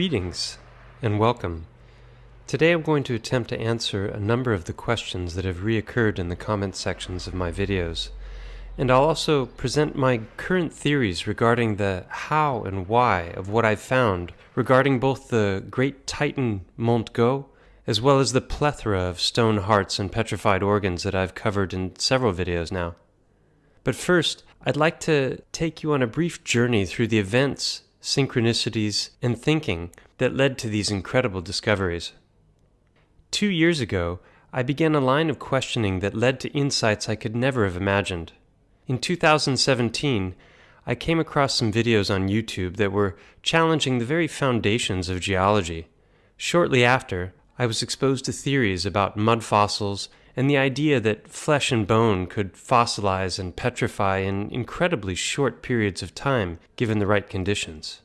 Greetings and welcome. Today I'm going to attempt to answer a number of the questions that have reoccurred in the comment sections of my videos. And I'll also present my current theories regarding the how and why of what I've found regarding both the great titan Montgo as well as the plethora of stone hearts and petrified organs that I've covered in several videos now. But first, I'd like to take you on a brief journey through the events synchronicities, and thinking that led to these incredible discoveries. Two years ago, I began a line of questioning that led to insights I could never have imagined. In 2017, I came across some videos on YouTube that were challenging the very foundations of geology. Shortly after, I was exposed to theories about mud fossils and the idea that flesh and bone could fossilize and petrify in incredibly short periods of time given the right conditions.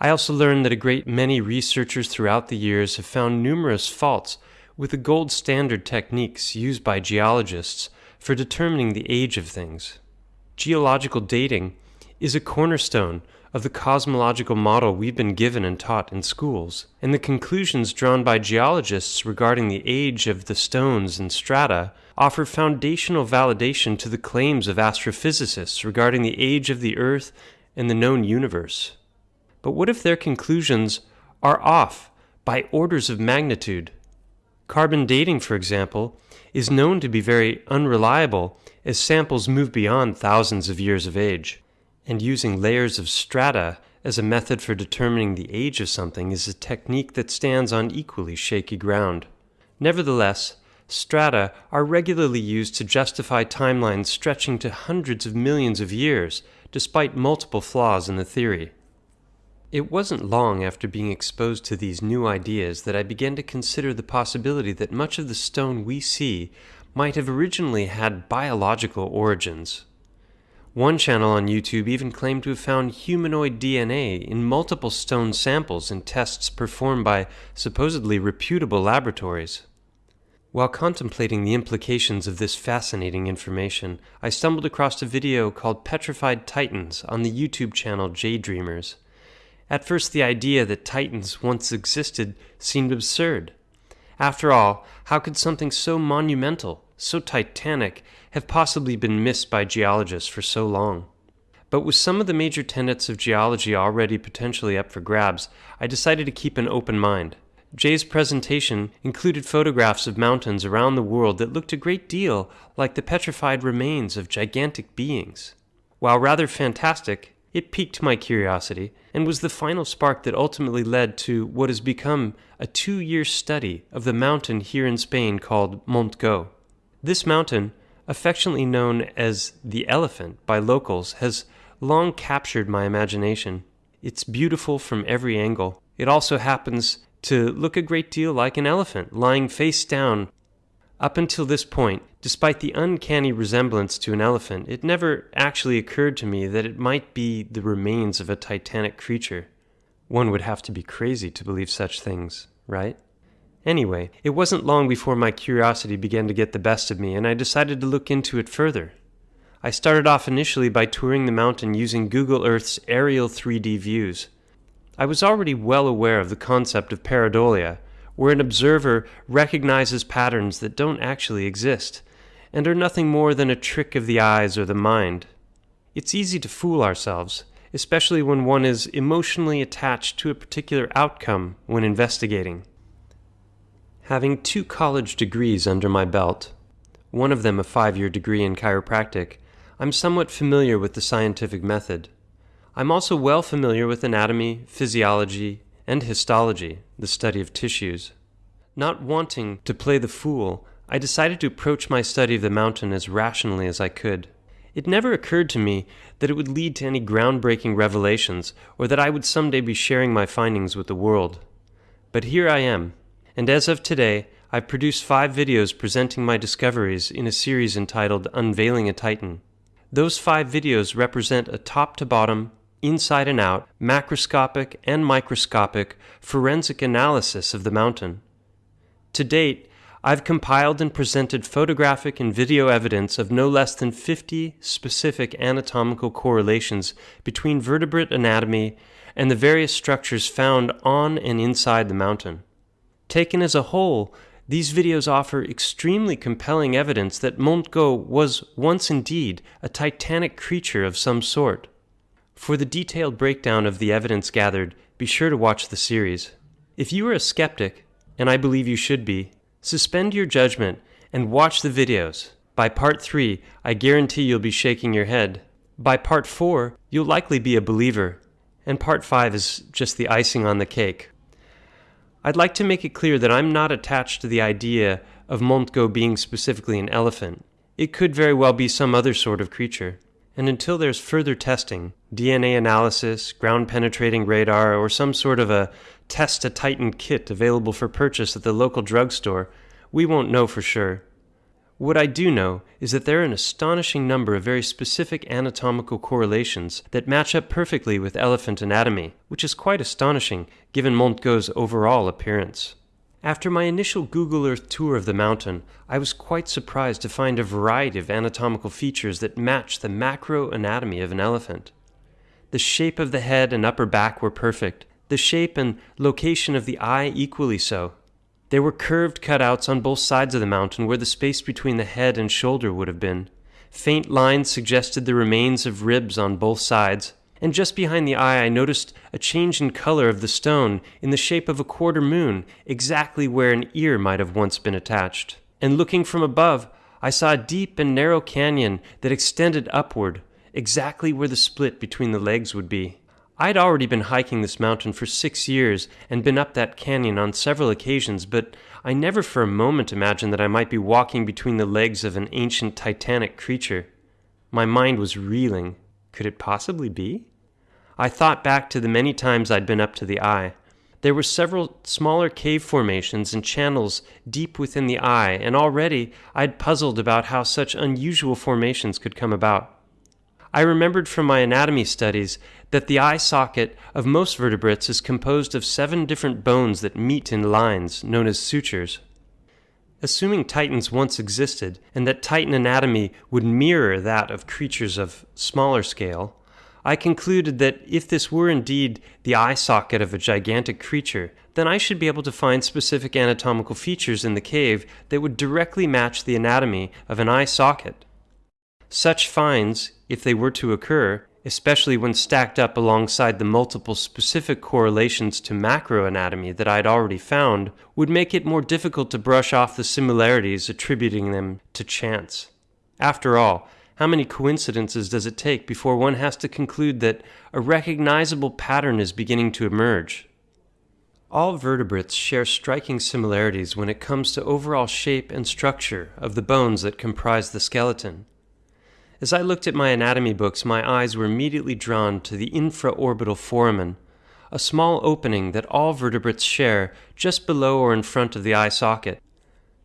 I also learned that a great many researchers throughout the years have found numerous faults with the gold standard techniques used by geologists for determining the age of things. Geological dating is a cornerstone of the cosmological model we've been given and taught in schools, and the conclusions drawn by geologists regarding the age of the stones and strata offer foundational validation to the claims of astrophysicists regarding the age of the Earth and the known universe. But what if their conclusions are off by orders of magnitude? Carbon dating, for example, is known to be very unreliable as samples move beyond thousands of years of age and using layers of strata as a method for determining the age of something is a technique that stands on equally shaky ground. Nevertheless, strata are regularly used to justify timelines stretching to hundreds of millions of years, despite multiple flaws in the theory. It wasn't long after being exposed to these new ideas that I began to consider the possibility that much of the stone we see might have originally had biological origins. One channel on YouTube even claimed to have found humanoid DNA in multiple stone samples in tests performed by supposedly reputable laboratories. While contemplating the implications of this fascinating information, I stumbled across a video called Petrified Titans on the YouTube channel J-Dreamers. At first, the idea that titans once existed seemed absurd. After all, how could something so monumental, so titanic, have possibly been missed by geologists for so long. But with some of the major tenets of geology already potentially up for grabs, I decided to keep an open mind. Jay's presentation included photographs of mountains around the world that looked a great deal like the petrified remains of gigantic beings. While rather fantastic, it piqued my curiosity and was the final spark that ultimately led to what has become a two year study of the mountain here in Spain called Montgo. This mountain, affectionately known as the elephant by locals, has long captured my imagination. It's beautiful from every angle. It also happens to look a great deal like an elephant, lying face down. Up until this point, despite the uncanny resemblance to an elephant, it never actually occurred to me that it might be the remains of a titanic creature. One would have to be crazy to believe such things, right? Anyway, it wasn't long before my curiosity began to get the best of me, and I decided to look into it further. I started off initially by touring the mountain using Google Earth's aerial 3D views. I was already well aware of the concept of pareidolia, where an observer recognizes patterns that don't actually exist, and are nothing more than a trick of the eyes or the mind. It's easy to fool ourselves, especially when one is emotionally attached to a particular outcome when investigating. Having two college degrees under my belt, one of them a five year degree in chiropractic, I'm somewhat familiar with the scientific method. I'm also well familiar with anatomy, physiology, and histology, the study of tissues. Not wanting to play the fool, I decided to approach my study of the mountain as rationally as I could. It never occurred to me that it would lead to any groundbreaking revelations or that I would someday be sharing my findings with the world. But here I am, and as of today, I've produced five videos presenting my discoveries in a series entitled Unveiling a Titan. Those five videos represent a top to bottom, inside and out, macroscopic and microscopic forensic analysis of the mountain. To date, I've compiled and presented photographic and video evidence of no less than 50 specific anatomical correlations between vertebrate anatomy and the various structures found on and inside the mountain. Taken as a whole, these videos offer extremely compelling evidence that Montgo was once indeed a titanic creature of some sort. For the detailed breakdown of the evidence gathered, be sure to watch the series. If you are a skeptic, and I believe you should be, suspend your judgment and watch the videos. By part 3, I guarantee you'll be shaking your head. By part 4, you'll likely be a believer. And part 5 is just the icing on the cake. I'd like to make it clear that I'm not attached to the idea of Montgo being specifically an elephant. It could very well be some other sort of creature. And until there's further testing, DNA analysis, ground penetrating radar, or some sort of a test a Titan kit available for purchase at the local drugstore, we won't know for sure. What I do know is that there are an astonishing number of very specific anatomical correlations that match up perfectly with elephant anatomy, which is quite astonishing given Montgo's overall appearance. After my initial Google Earth tour of the mountain, I was quite surprised to find a variety of anatomical features that match the macro anatomy of an elephant. The shape of the head and upper back were perfect, the shape and location of the eye equally so, there were curved cutouts on both sides of the mountain where the space between the head and shoulder would have been. Faint lines suggested the remains of ribs on both sides, and just behind the eye I noticed a change in color of the stone in the shape of a quarter moon, exactly where an ear might have once been attached. And looking from above, I saw a deep and narrow canyon that extended upward, exactly where the split between the legs would be. I'd already been hiking this mountain for six years and been up that canyon on several occasions, but I never for a moment imagined that I might be walking between the legs of an ancient titanic creature. My mind was reeling. Could it possibly be? I thought back to the many times I'd been up to the eye. There were several smaller cave formations and channels deep within the eye, and already I'd puzzled about how such unusual formations could come about. I remembered from my anatomy studies that the eye socket of most vertebrates is composed of seven different bones that meet in lines, known as sutures. Assuming titans once existed, and that titan anatomy would mirror that of creatures of smaller scale, I concluded that if this were indeed the eye socket of a gigantic creature, then I should be able to find specific anatomical features in the cave that would directly match the anatomy of an eye socket. Such finds, if they were to occur, especially when stacked up alongside the multiple specific correlations to macroanatomy that I'd already found, would make it more difficult to brush off the similarities attributing them to chance. After all, how many coincidences does it take before one has to conclude that a recognizable pattern is beginning to emerge? All vertebrates share striking similarities when it comes to overall shape and structure of the bones that comprise the skeleton. As I looked at my anatomy books, my eyes were immediately drawn to the infraorbital foramen, a small opening that all vertebrates share just below or in front of the eye socket.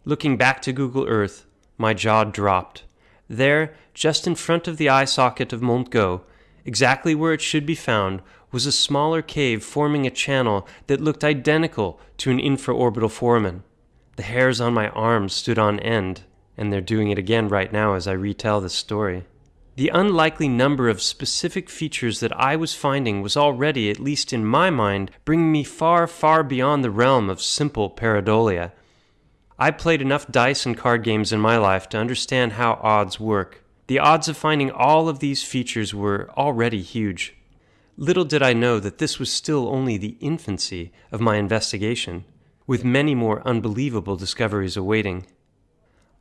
Looking back to Google Earth, my jaw dropped. There, just in front of the eye socket of Montgo, exactly where it should be found, was a smaller cave forming a channel that looked identical to an infraorbital foramen. The hairs on my arms stood on end and they're doing it again right now as I retell this story. The unlikely number of specific features that I was finding was already, at least in my mind, bringing me far, far beyond the realm of simple pareidolia. I played enough dice and card games in my life to understand how odds work. The odds of finding all of these features were already huge. Little did I know that this was still only the infancy of my investigation, with many more unbelievable discoveries awaiting.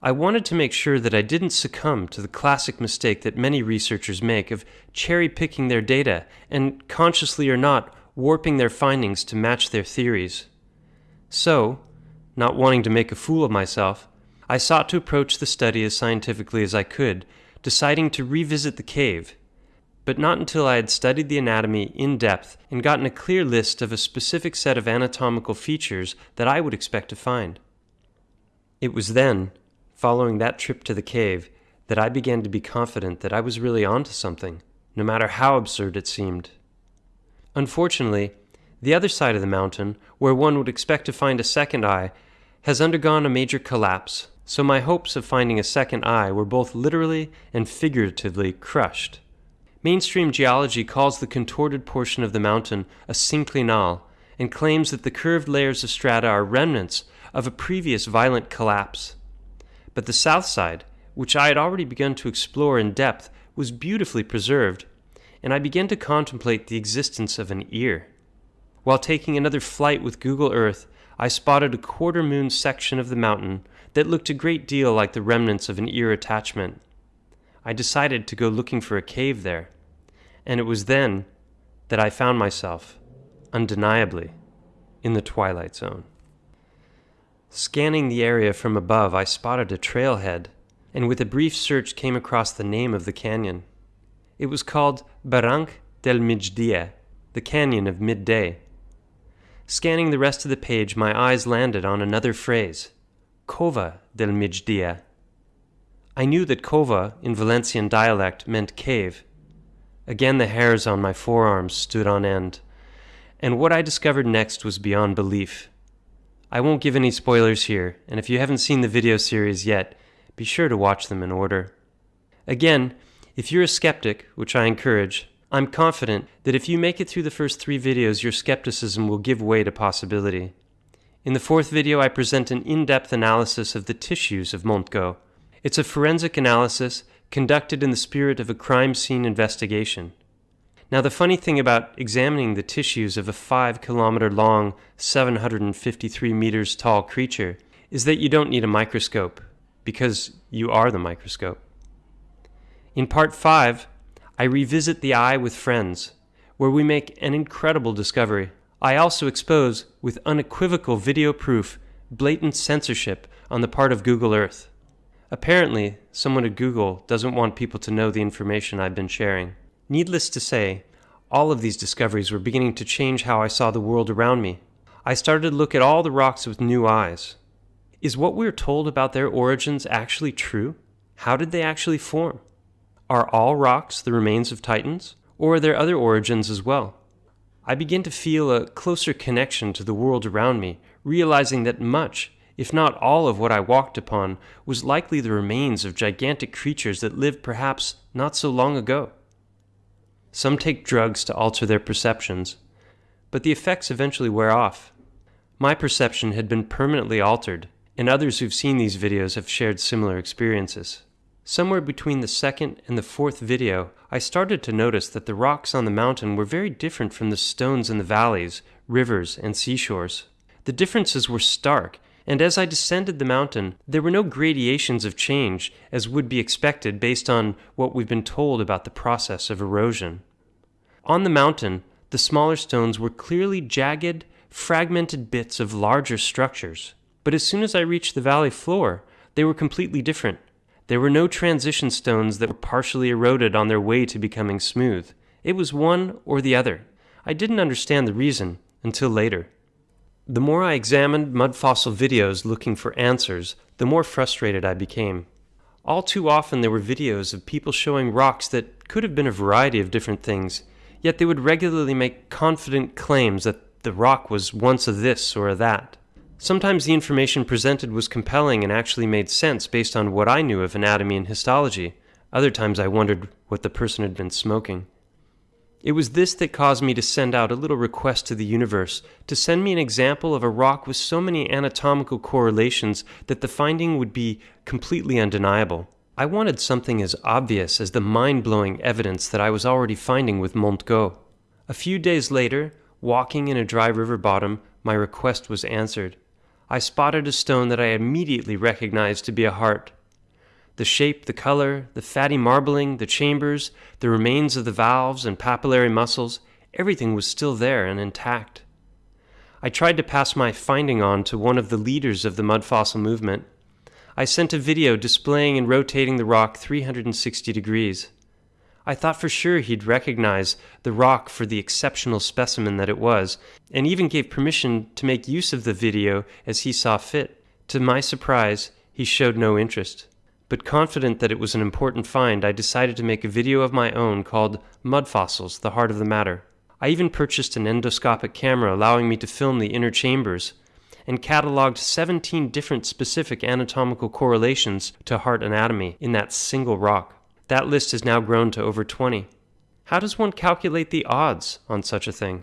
I wanted to make sure that I didn't succumb to the classic mistake that many researchers make of cherry picking their data and, consciously or not, warping their findings to match their theories. So, not wanting to make a fool of myself, I sought to approach the study as scientifically as I could, deciding to revisit the cave, but not until I had studied the anatomy in depth and gotten a clear list of a specific set of anatomical features that I would expect to find. It was then following that trip to the cave that I began to be confident that I was really onto something, no matter how absurd it seemed. Unfortunately, the other side of the mountain, where one would expect to find a second eye, has undergone a major collapse, so my hopes of finding a second eye were both literally and figuratively crushed. Mainstream geology calls the contorted portion of the mountain a synclinal and claims that the curved layers of strata are remnants of a previous violent collapse. But the south side, which I had already begun to explore in depth, was beautifully preserved, and I began to contemplate the existence of an ear. While taking another flight with Google Earth, I spotted a quarter moon section of the mountain that looked a great deal like the remnants of an ear attachment. I decided to go looking for a cave there, and it was then that I found myself, undeniably, in the Twilight Zone. Scanning the area from above, I spotted a trailhead, and with a brief search came across the name of the canyon. It was called Barranc del Migdia, the Canyon of Midday. Scanning the rest of the page, my eyes landed on another phrase, Cova del Migdia. I knew that cova in Valencian dialect meant cave. Again, the hairs on my forearms stood on end, and what I discovered next was beyond belief. I won't give any spoilers here, and if you haven't seen the video series yet, be sure to watch them in order. Again, if you're a skeptic, which I encourage, I'm confident that if you make it through the first three videos, your skepticism will give way to possibility. In the fourth video, I present an in-depth analysis of the tissues of Montgo. It's a forensic analysis conducted in the spirit of a crime scene investigation. Now, the funny thing about examining the tissues of a 5 kilometer long, 753 meters tall creature is that you don't need a microscope, because you are the microscope. In part 5, I revisit the eye with friends, where we make an incredible discovery. I also expose, with unequivocal video proof, blatant censorship on the part of Google Earth. Apparently, someone at Google doesn't want people to know the information I've been sharing. Needless to say, all of these discoveries were beginning to change how I saw the world around me. I started to look at all the rocks with new eyes. Is what we're told about their origins actually true? How did they actually form? Are all rocks the remains of titans? Or are there other origins as well? I begin to feel a closer connection to the world around me, realizing that much, if not all of what I walked upon, was likely the remains of gigantic creatures that lived perhaps not so long ago. Some take drugs to alter their perceptions, but the effects eventually wear off. My perception had been permanently altered, and others who've seen these videos have shared similar experiences. Somewhere between the second and the fourth video, I started to notice that the rocks on the mountain were very different from the stones in the valleys, rivers, and seashores. The differences were stark, and as I descended the mountain, there were no gradations of change as would be expected based on what we've been told about the process of erosion. On the mountain, the smaller stones were clearly jagged, fragmented bits of larger structures. But as soon as I reached the valley floor, they were completely different. There were no transition stones that were partially eroded on their way to becoming smooth. It was one or the other. I didn't understand the reason until later. The more I examined mud fossil videos looking for answers, the more frustrated I became. All too often there were videos of people showing rocks that could have been a variety of different things, yet they would regularly make confident claims that the rock was once a this or a that. Sometimes the information presented was compelling and actually made sense based on what I knew of anatomy and histology. Other times I wondered what the person had been smoking. It was this that caused me to send out a little request to the universe to send me an example of a rock with so many anatomical correlations that the finding would be completely undeniable. I wanted something as obvious as the mind blowing evidence that I was already finding with Montgo. A few days later, walking in a dry river bottom, my request was answered. I spotted a stone that I immediately recognized to be a heart. The shape, the color, the fatty marbling, the chambers, the remains of the valves and papillary muscles, everything was still there and intact. I tried to pass my finding on to one of the leaders of the mud fossil movement. I sent a video displaying and rotating the rock 360 degrees. I thought for sure he'd recognize the rock for the exceptional specimen that it was, and even gave permission to make use of the video as he saw fit. To my surprise, he showed no interest but confident that it was an important find, I decided to make a video of my own called Mud Fossils The Heart of the Matter. I even purchased an endoscopic camera allowing me to film the inner chambers, and cataloged 17 different specific anatomical correlations to heart anatomy in that single rock. That list has now grown to over 20. How does one calculate the odds on such a thing?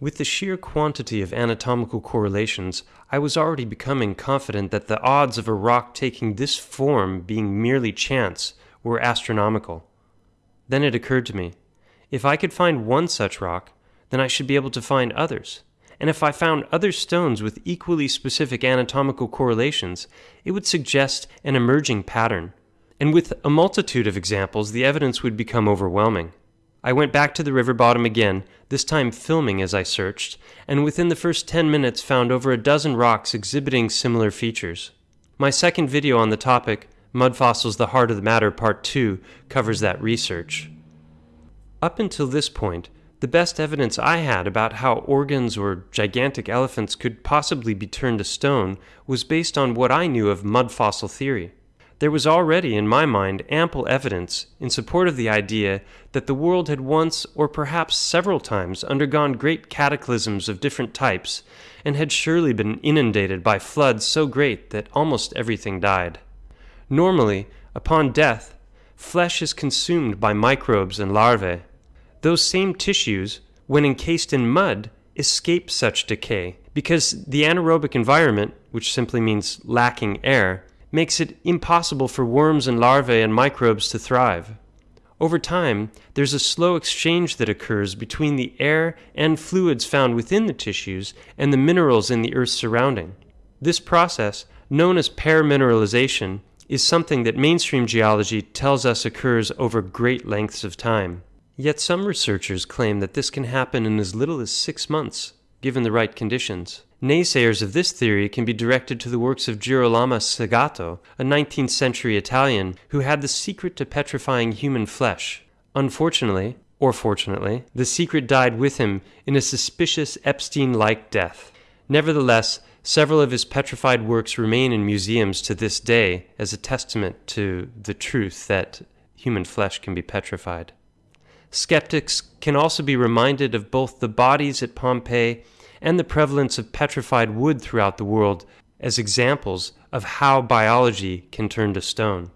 With the sheer quantity of anatomical correlations, I was already becoming confident that the odds of a rock taking this form being merely chance were astronomical. Then it occurred to me if I could find one such rock, then I should be able to find others. And if I found other stones with equally specific anatomical correlations, it would suggest an emerging pattern. And with a multitude of examples, the evidence would become overwhelming. I went back to the river bottom again, this time filming as I searched, and within the first 10 minutes found over a dozen rocks exhibiting similar features. My second video on the topic, Mud Fossils The Heart of the Matter Part 2, covers that research. Up until this point, the best evidence I had about how organs or gigantic elephants could possibly be turned to stone was based on what I knew of mud fossil theory. There was already, in my mind, ample evidence in support of the idea that the world had once, or perhaps several times, undergone great cataclysms of different types, and had surely been inundated by floods so great that almost everything died. Normally, upon death, flesh is consumed by microbes and larvae. Those same tissues, when encased in mud, escape such decay because the anaerobic environment, which simply means lacking air, makes it impossible for worms and larvae and microbes to thrive. Over time, there's a slow exchange that occurs between the air and fluids found within the tissues and the minerals in the Earth's surrounding. This process, known as permineralization, is something that mainstream geology tells us occurs over great lengths of time. Yet some researchers claim that this can happen in as little as six months, given the right conditions. Naysayers of this theory can be directed to the works of Girolamo Segato, a 19th century Italian who had the secret to petrifying human flesh. Unfortunately, or fortunately, the secret died with him in a suspicious Epstein like death. Nevertheless, several of his petrified works remain in museums to this day as a testament to the truth that human flesh can be petrified. Skeptics can also be reminded of both the bodies at Pompeii and the prevalence of petrified wood throughout the world as examples of how biology can turn to stone.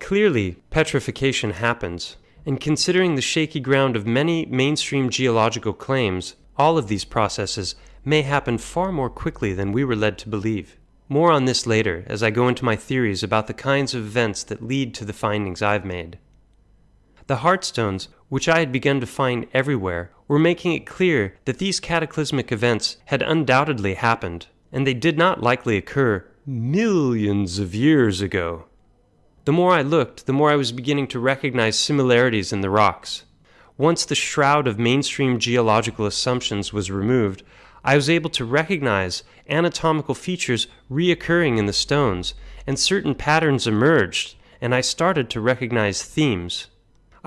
Clearly, petrification happens, and considering the shaky ground of many mainstream geological claims, all of these processes may happen far more quickly than we were led to believe. More on this later as I go into my theories about the kinds of events that lead to the findings I've made. The Heartstones, which I had begun to find everywhere, were making it clear that these cataclysmic events had undoubtedly happened, and they did not likely occur millions of years ago. The more I looked, the more I was beginning to recognize similarities in the rocks. Once the shroud of mainstream geological assumptions was removed, I was able to recognize anatomical features reoccurring in the stones, and certain patterns emerged, and I started to recognize themes.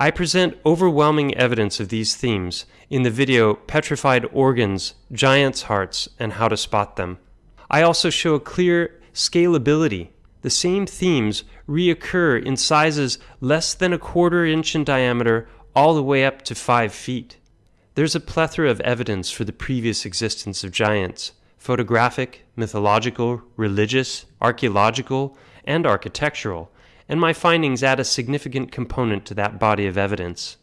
I present overwhelming evidence of these themes in the video Petrified Organs, Giants' Hearts, and How to Spot Them. I also show a clear scalability. The same themes reoccur in sizes less than a quarter inch in diameter all the way up to five feet. There's a plethora of evidence for the previous existence of giants photographic, mythological, religious, archaeological, and architectural and my findings add a significant component to that body of evidence.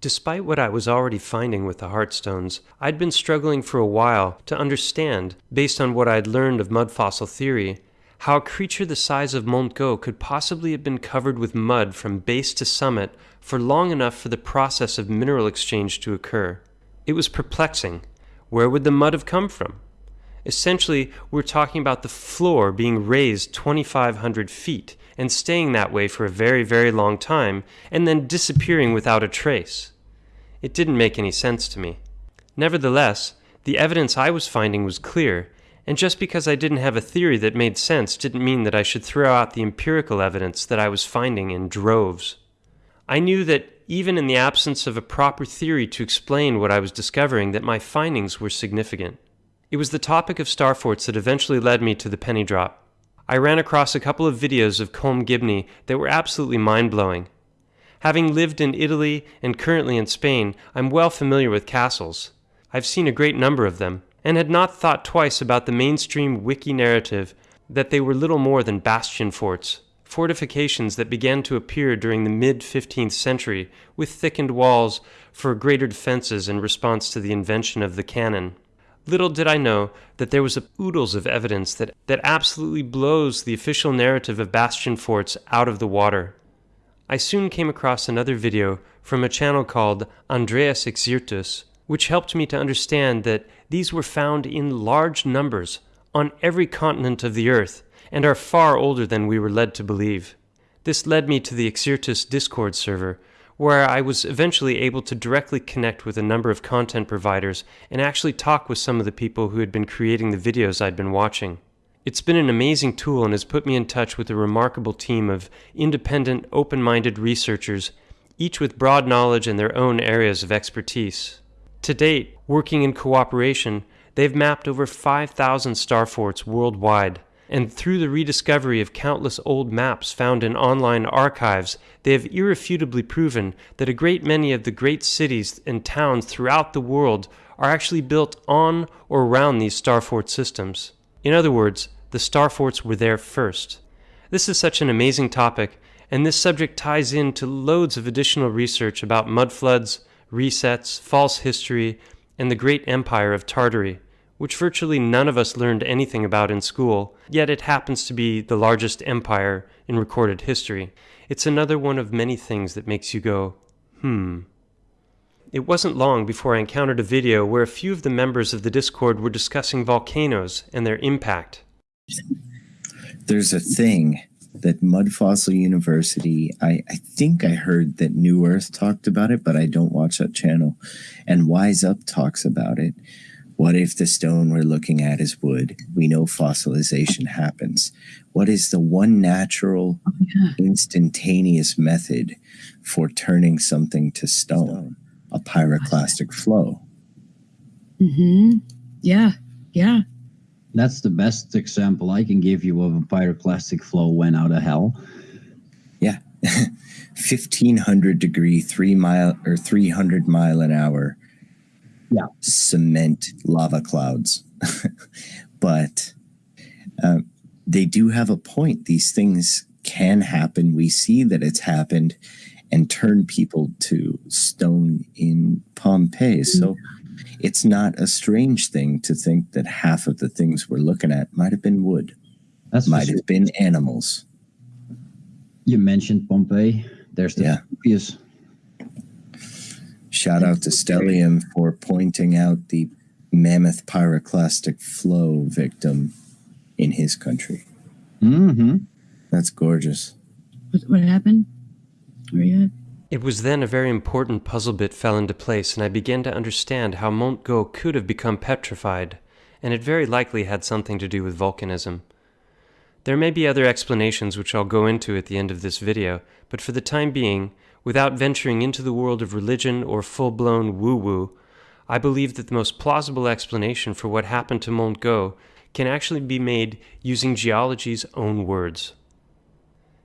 Despite what I was already finding with the Heartstones, I'd been struggling for a while to understand, based on what I'd learned of mud fossil theory, how a creature the size of Montgó could possibly have been covered with mud from base to summit for long enough for the process of mineral exchange to occur. It was perplexing. Where would the mud have come from? Essentially, we're talking about the floor being raised 2,500 feet and staying that way for a very, very long time, and then disappearing without a trace. It didn't make any sense to me. Nevertheless, the evidence I was finding was clear, and just because I didn't have a theory that made sense didn't mean that I should throw out the empirical evidence that I was finding in droves. I knew that even in the absence of a proper theory to explain what I was discovering, that my findings were significant. It was the topic of starforts that eventually led me to the penny drop. I ran across a couple of videos of Colm Gibney that were absolutely mind blowing. Having lived in Italy and currently in Spain, I'm well familiar with castles. I've seen a great number of them, and had not thought twice about the mainstream wiki narrative that they were little more than bastion forts, fortifications that began to appear during the mid 15th century with thickened walls for greater defenses in response to the invention of the cannon. Little did I know that there was a oodles of evidence that, that absolutely blows the official narrative of bastion forts out of the water. I soon came across another video from a channel called Andreas Exertus, which helped me to understand that these were found in large numbers on every continent of the earth and are far older than we were led to believe. This led me to the Exertus Discord server, where I was eventually able to directly connect with a number of content providers and actually talk with some of the people who had been creating the videos I'd been watching. It's been an amazing tool and has put me in touch with a remarkable team of independent, open minded researchers, each with broad knowledge in their own areas of expertise. To date, working in cooperation, they've mapped over 5,000 star forts worldwide and through the rediscovery of countless old maps found in online archives, they have irrefutably proven that a great many of the great cities and towns throughout the world are actually built on or around these star fort systems. In other words, the star forts were there first. This is such an amazing topic, and this subject ties in to loads of additional research about mud floods, resets, false history, and the great empire of Tartary which virtually none of us learned anything about in school, yet it happens to be the largest empire in recorded history. It's another one of many things that makes you go, hmm. It wasn't long before I encountered a video where a few of the members of the Discord were discussing volcanoes and their impact. There's a thing that Mud Fossil University, I, I think I heard that New Earth talked about it, but I don't watch that channel. And Wise Up talks about it, what if the stone we're looking at is wood? We know fossilization happens. What is the one natural, oh, yeah. instantaneous method for turning something to stone? A pyroclastic flow. Mm-hmm. Yeah. Yeah. That's the best example I can give you of a pyroclastic flow went out of hell. Yeah. 1500 degree, three mile or 300 mile an hour yeah. cement lava clouds. but uh, they do have a point. These things can happen. We see that it's happened and turn people to stone in Pompeii. So it's not a strange thing to think that half of the things we're looking at might have been wood. That might have been animals. You mentioned Pompeii. There's the yeah. Shout out to Stellium for pointing out the mammoth pyroclastic flow victim in his country. Mm-hmm. That's gorgeous. What, what happened? Where you at? It was then a very important puzzle bit fell into place, and I began to understand how Montgo could have become petrified, and it very likely had something to do with volcanism. There may be other explanations which I'll go into at the end of this video, but for the time being, without venturing into the world of religion or full blown woo woo, I believe that the most plausible explanation for what happened to Montgo can actually be made using geology's own words.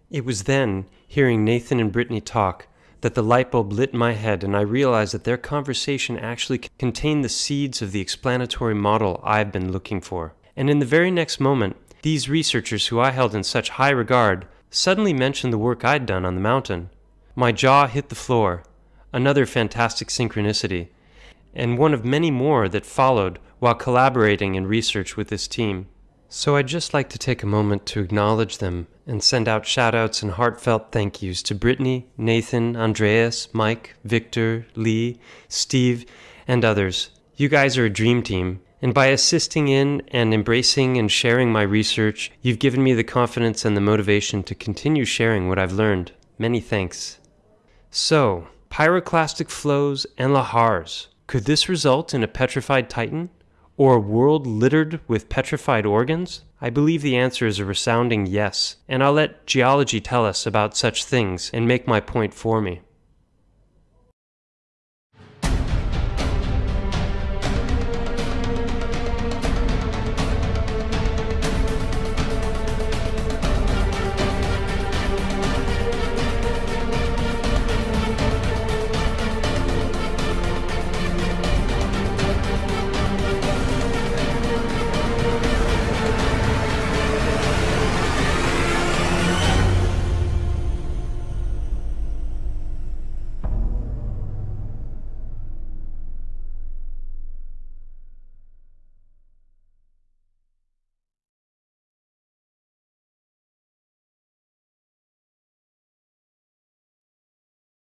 It was then, hearing Nathan and Brittany talk, that the light bulb lit my head and I realized that their conversation actually contained the seeds of the explanatory model I've been looking for. And in the very next moment, these researchers who I held in such high regard suddenly mentioned the work I'd done on the mountain. My jaw hit the floor, another fantastic synchronicity, and one of many more that followed while collaborating in research with this team. So I'd just like to take a moment to acknowledge them and send out shoutouts and heartfelt thank yous to Brittany, Nathan, Andreas, Mike, Victor, Lee, Steve, and others. You guys are a dream team, and by assisting in and embracing and sharing my research, you've given me the confidence and the motivation to continue sharing what I've learned. Many thanks. So, pyroclastic flows and lahars. Could this result in a petrified titan? Or a world littered with petrified organs? I believe the answer is a resounding yes, and I'll let geology tell us about such things and make my point for me.